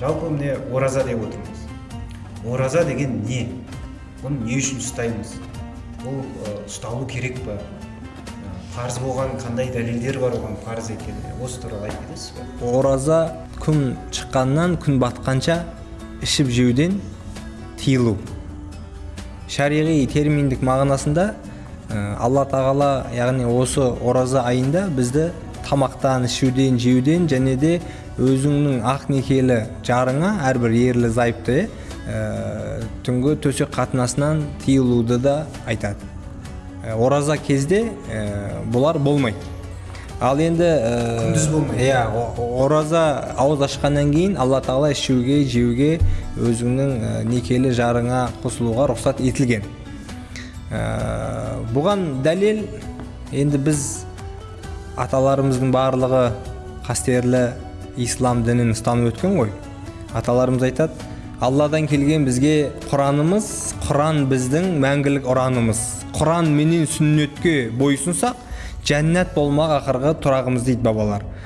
жалпы міне ораза деп отырмыз. Ораза деген не? Бұны не үшін ұстаймыз? Бұл ұсталу керек па? Парыз болған қандай дәлелдер бар оған парыз екеніне осы туралы айтып кетесіз ба ораза күн шыққаннан күн батқанша ішіп жеуден тыйылу. Шариғи терминдік мағынасында алла тағала яғни осы ораза айында бізді тамақтан ішуден жеуден және де өзіңнің ақ некелі жарыңа әрбір ерлі зайыпты ә, түнгі төсек қатынасынан тыйылуды да айтады. Ә, ораза кезде ә, бұлар болмайды. Ал енді ә, Күндіз болмайды. иә ораза ауыз ашқаннан кейін алла тағала ішуге жеуге өзіңнің ә, некелі жарыңа қосылуға рұқсат етілген. Ә, бұған дәлел енді біз аталарымыздың барлығы қастерлі ислам дінін ұстанып өткен ғой. Аталарымыз айтады алладан келген бізге құранымыз құран біздің мәңгілік ұранымыз. Құран менен сүннетке бойсұнсақ жәннат болмақ ақырғы тұрағымыз дейді бабалар.